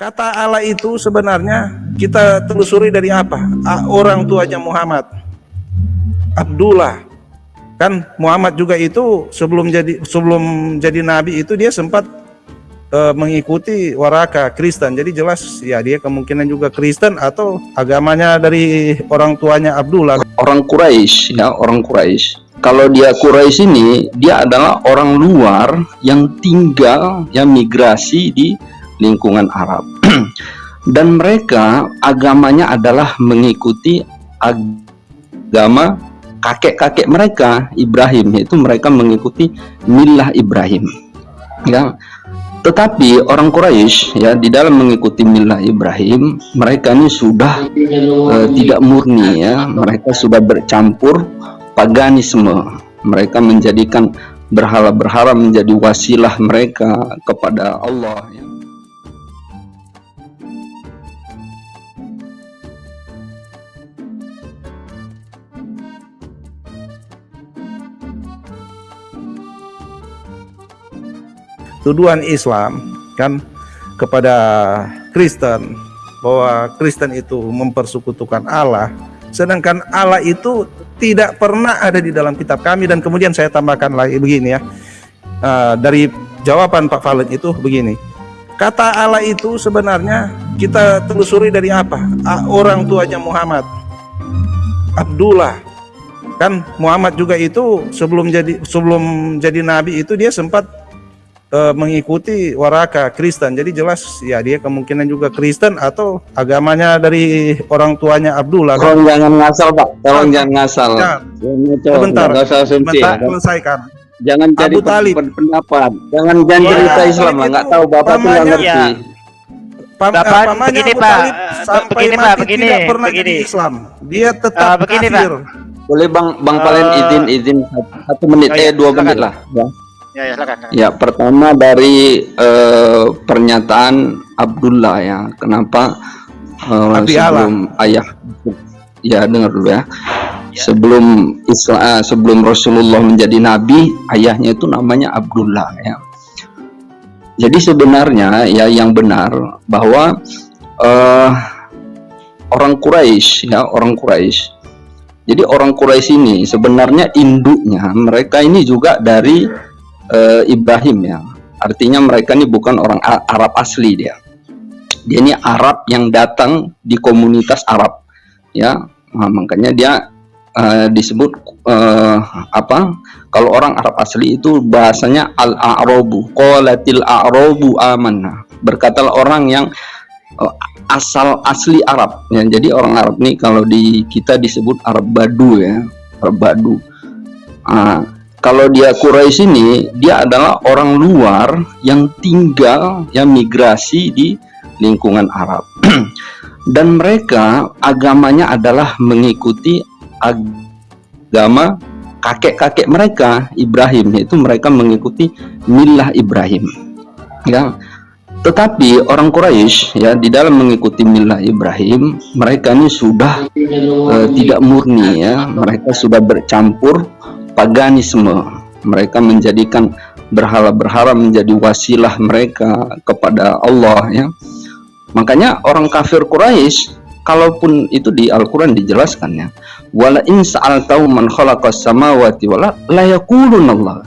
Kata Allah itu sebenarnya kita telusuri dari apa? Orang tuanya Muhammad. Abdullah. Kan Muhammad juga itu sebelum jadi sebelum jadi nabi itu dia sempat uh, mengikuti waraka Kristen. Jadi jelas ya dia kemungkinan juga Kristen atau agamanya dari orang tuanya Abdullah. Orang Quraisy ya, orang Quraisy. Kalau dia Quraisy ini dia adalah orang luar yang tinggal yang migrasi di lingkungan Arab. Dan mereka agamanya adalah mengikuti agama kakek-kakek mereka Ibrahim yaitu mereka mengikuti milah Ibrahim. Ya. Tetapi orang Quraisy ya di dalam mengikuti milah Ibrahim mereka ini sudah uh, tidak murni ya. Mereka sudah bercampur paganisme. Mereka menjadikan berhala-berhala menjadi wasilah mereka kepada Allah ya. Tuduhan Islam kan kepada Kristen bahwa Kristen itu mempersekutukan Allah sedangkan Allah itu tidak pernah ada di dalam kitab kami. Dan kemudian saya tambahkan lagi begini ya uh, dari jawaban Pak Valen itu begini. Kata Allah itu sebenarnya kita telusuri dari apa? Orang tuanya Muhammad. Abdullah. Kan Muhammad juga itu sebelum jadi sebelum jadi nabi itu dia sempat uh, mengikuti waraka Kristen. Jadi jelas ya dia kemungkinan juga Kristen atau agamanya dari orang tuanya Abdullah. Tolong jangan ngasal Pak, tolong ah, jangan ngasal. Ya. Sebentar, sebentar, selesaikan. Jangan jadi Abu Talib. pendapat. Jangan jangan ya, cerita Islam lah, nggak tahu Bapak tuh nggak ngerti. Ya. Pam, Bapak, begini Abu Pak, sampai begini Pak, begini, tidak pernah begini. Islam. Dia tetap uh, begini, kafir. Pak. Boleh Bang Bang uh, Palen izin izin satu menit oh, eh dua menit lah ya. Ya, ya, silakan, Ya, pertama dari uh, pernyataan Abdullah ya. Kenapa uh, sebelum Allah. ayah ya dengar dulu ya. ya. Sebelum Islam uh, sebelum Rasulullah menjadi nabi, ayahnya itu namanya Abdullah ya. Jadi sebenarnya ya yang benar bahwa uh, orang Quraisy ya, orang Quraisy jadi orang Quraisy ini sebenarnya induknya mereka ini juga dari uh, Ibrahim ya. Artinya mereka ini bukan orang Arab asli dia. Dia ini Arab yang datang di komunitas Arab. Ya, nah, makanya dia uh, disebut uh, apa? Kalau orang Arab asli itu bahasanya al-a'rabu, qalatil a'rabu amanna. Berkatalah orang yang uh, asal asli Arab ya. Jadi orang Arab nih kalau di kita disebut Arab Badu ya, Arab Badu. Uh, kalau dia Quraisy ini dia adalah orang luar yang tinggal yang migrasi di lingkungan Arab. Dan mereka agamanya adalah mengikuti agama kakek-kakek mereka Ibrahim yaitu mereka mengikuti milah Ibrahim. Ya. Tetapi orang Quraisy ya di dalam mengikuti milah Ibrahim mereka ini sudah uh, tidak murni ya. Mereka sudah bercampur paganisme. Mereka menjadikan berhala-berhala menjadi wasilah mereka kepada Allah ya. Makanya orang kafir Quraisy kalaupun itu di Al-Quran dijelaskan ya wala in sa'altahu man khalaqas samawati wala la Allah.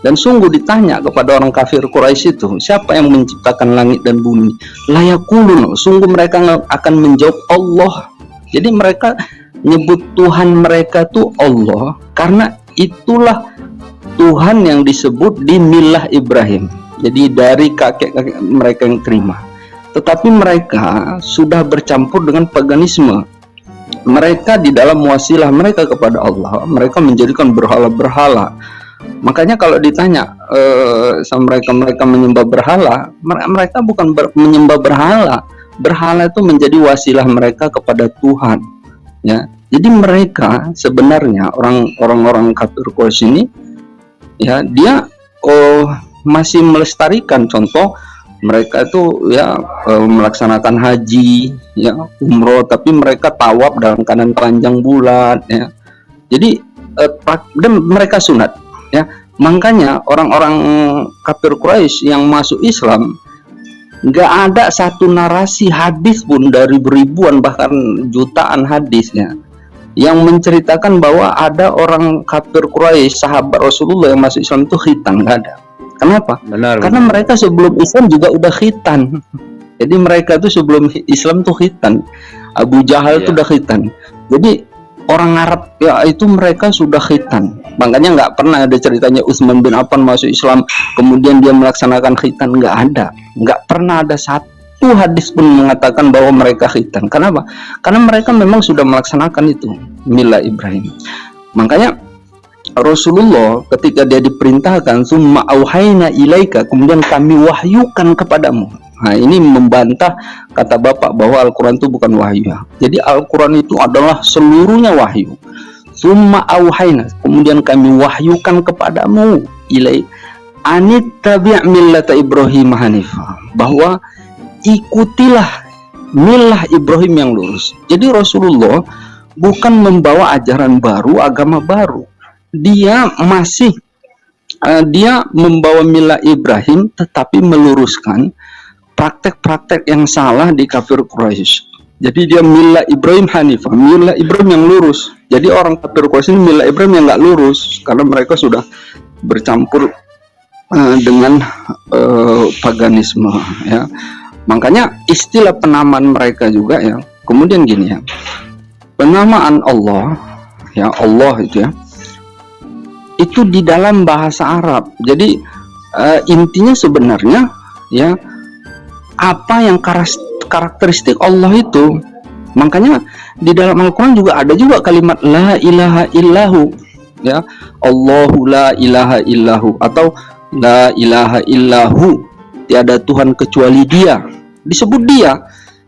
Dan sungguh ditanya kepada orang kafir Quraisy itu siapa yang menciptakan langit dan bumi? Layakulun sungguh mereka akan menjawab Allah. Jadi mereka nyebut Tuhan mereka tuh Allah karena itulah Tuhan yang disebut di milah Ibrahim. Jadi dari kakek-kakek mereka yang terima. Tetapi mereka sudah bercampur dengan paganisme. Mereka di dalam wasilah mereka kepada Allah mereka menjadikan berhala-berhala. Makanya kalau ditanya uh, sama mereka mereka menyembah berhala mereka bukan ber, menyembah berhala. Berhala itu menjadi wasilah mereka kepada Tuhan ya jadi mereka sebenarnya orang-orang kafir Quraisy ini ya dia oh masih melestarikan. Contoh mereka itu ya eh, melaksanakan haji ya umroh tapi mereka tawaf dalam keadaan panjang bulan ya. Jadi eh, dan mereka sunat ya. Makanya orang-orang kafir Quraisy yang masuk Islam nggak ada satu narasi hadis pun dari ribuan bahkan jutaan hadisnya yang menceritakan bahwa ada orang kafir Quraisy sahabat Rasulullah yang masuk Islam itu khitan nggak ada. Kenapa? Benar karena mereka sebelum Islam juga udah khitan. Jadi mereka itu sebelum Islam tuh khitan. Abu Jahal itu iya. udah khitan. Jadi orang Arab ya itu mereka sudah khitan. Makanya nggak pernah ada ceritanya Utsman bin Affan masuk Islam kemudian dia melaksanakan khitan. Nggak ada. Nggak pernah ada satu hadis pun mengatakan bahwa mereka khitan kenapa karena mereka memang sudah melaksanakan itu mila Ibrahim makanya Rasulullah ketika dia diperintahkan summa auhayna ilaika kemudian kami wahyukan kepadamu Nah ini membantah kata Bapak bahwa Al-Quran itu bukan wahyu. Jadi Al-Quran itu adalah seluruhnya wahyu. Summa auhayna. Kemudian kami wahyukan kepadamu. Ilai. Anit millata Ibrahim hanifah. Bahwa ikutilah milah Ibrahim yang lurus. Jadi Rasulullah bukan membawa ajaran baru, agama baru. Dia masih uh, dia membawa milah Ibrahim tetapi meluruskan praktek-praktek yang salah di kafir Quraisy. Jadi dia milah Ibrahim Hanifah, milah Ibrahim yang lurus. Jadi orang kafir Quraisy ini milah Ibrahim yang nggak lurus karena mereka sudah bercampur uh, dengan uh, paganisme ya. Makanya istilah penamaan mereka juga ya. Kemudian gini ya. Penamaan Allah ya Allah itu ya. Itu di dalam bahasa Arab. Jadi uh, intinya sebenarnya ya apa yang karakteristik Allah itu makanya di dalam Al-Quran juga ada juga kalimat la ilaha illahu ya Allahu la ilaha illahu atau la ilaha illahu tiada Tuhan kecuali dia. Disebut dia.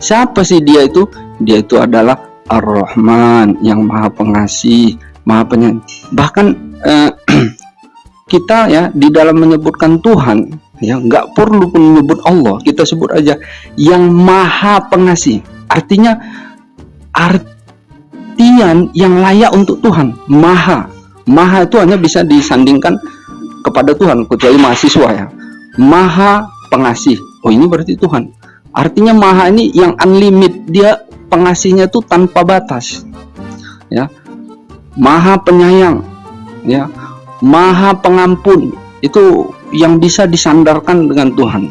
Siapa sih dia itu? Dia itu adalah Ar-Rahman yang maha pengasih maha penyayang. Bahkan eh, kita ya di dalam menyebutkan Tuhan ya nggak perlu pun menyebut Allah. Kita sebut aja yang maha pengasih. Artinya artian yang layak untuk Tuhan. Maha. Maha itu hanya bisa disandingkan kepada Tuhan kecuali mahasiswa ya. Maha pengasih. Oh ini berarti Tuhan. Artinya maha ini yang unlimited. Dia pengasihnya itu tanpa batas. Ya. Maha penyayang. Ya. Maha pengampun. Itu yang bisa disandarkan dengan Tuhan.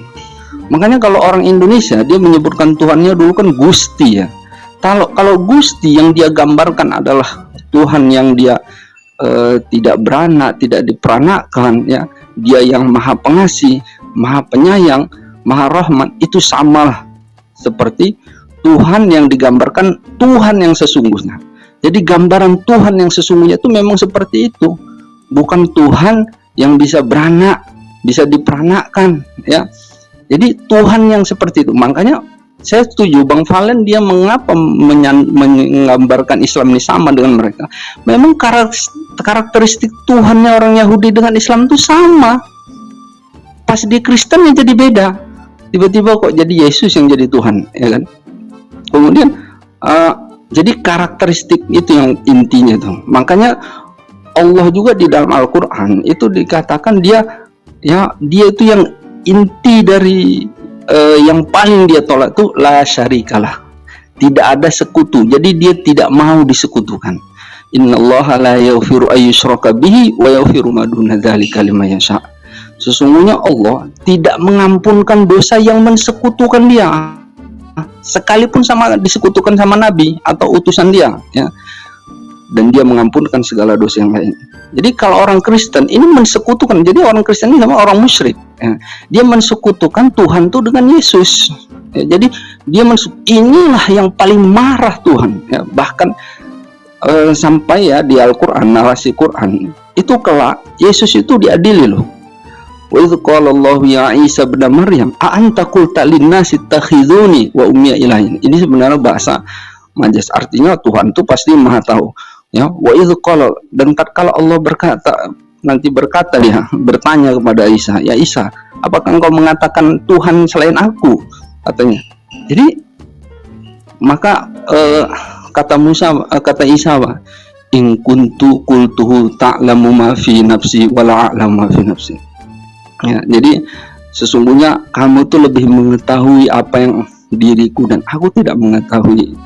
Makanya kalau orang Indonesia dia menyebutkan Tuhannya dulu kan Gusti ya. Kalau kalau Gusti yang dia gambarkan adalah Tuhan yang dia uh, tidak beranak tidak diperanakan ya. Dia yang maha pengasih maha penyayang maha rahmat itu samalah seperti Tuhan yang digambarkan Tuhan yang sesungguhnya jadi gambaran Tuhan yang sesungguhnya itu memang seperti itu bukan Tuhan yang bisa beranak, bisa diperanakan ya. Jadi Tuhan yang seperti itu. Makanya saya setuju Bang Valen dia mengapa menggambarkan Islam ini sama dengan mereka. Memang karakteristik Tuhannya orang Yahudi dengan Islam itu sama. Pas di Kristen yang jadi beda. Tiba-tiba kok jadi Yesus yang jadi Tuhan, ya kan? Kemudian uh, jadi karakteristik itu yang intinya tuh. Makanya Allah juga di dalam Al-Qur'an itu dikatakan dia ya dia itu yang inti dari uh, yang paling dia tolak itu la syarikalah. Tidak ada sekutu. Jadi dia tidak mau disekutukan. Innallaha la yaghfiru ayyushraka bihi wa yaghfiru ma duna dzalika liman yasha. Sesungguhnya Allah tidak mengampunkan dosa yang mensekutukan dia sekalipun sama disekutukan sama nabi atau utusan dia ya dan dia mengampunkan segala dosa yang lain. Jadi kalau orang Kristen ini mensekutukan, jadi orang Kristen ini nama orang musyrik. Ya. Dia mensekutukan Tuhan itu dengan Yesus. Ya, jadi dia inilah yang paling marah Tuhan. Ya, bahkan uh, sampai ya di Al-Quran narasi Quran itu kelak Yesus itu diadili loh. Wa idh qala Allah ya Isa bin Maryam a anta qulta lin-nasi wa ummiya. Ini sebenarnya bahasa majas artinya Tuhan itu pasti maha tahu ya. wa itu kalau dan tatkala Allah berkata nanti berkata dia bertanya kepada Isa ya Isa apakah engkau mengatakan Tuhan selain aku? Katanya. Jadi maka eh, kata Musa eh, kata Isa apa? In kuntu qultuhu ta'lamu ma fi nafsi wa la a'lamu ma fi nafsi ya jadi sesungguhnya kamu tuh lebih mengetahui apa yang diriku dan aku tidak mengetahui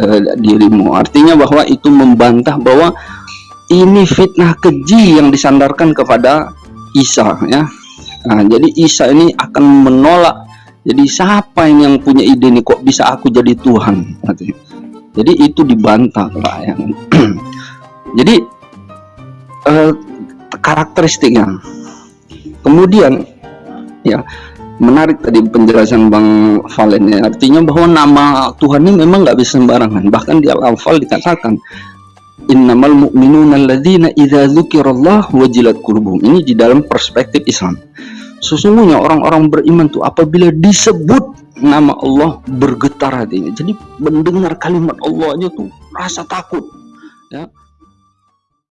uh, dirimu. Artinya bahwa itu membantah bahwa ini fitnah keji yang disandarkan kepada Isa ya. Nah, jadi Isa ini akan menolak. Jadi siapa ini yang punya ide ini kok bisa aku jadi Tuhan? Jadi itu dibantah Pak ya. Jadi eh, karakteristiknya kemudian ya menarik tadi penjelasan Bang Valen ya. Artinya bahwa nama Tuhan ini memang nggak bisa sembarangan. Bahkan di Al-Anfal dikatakan innamal mu'minuna alladzina idza dzukirallah wajilat qulubuhum ini di dalam perspektif Islam. Sesungguhnya orang-orang beriman tuh apabila disebut nama Allah bergetar hatinya. Jadi mendengar kalimat Allah aja tuh rasa takut ya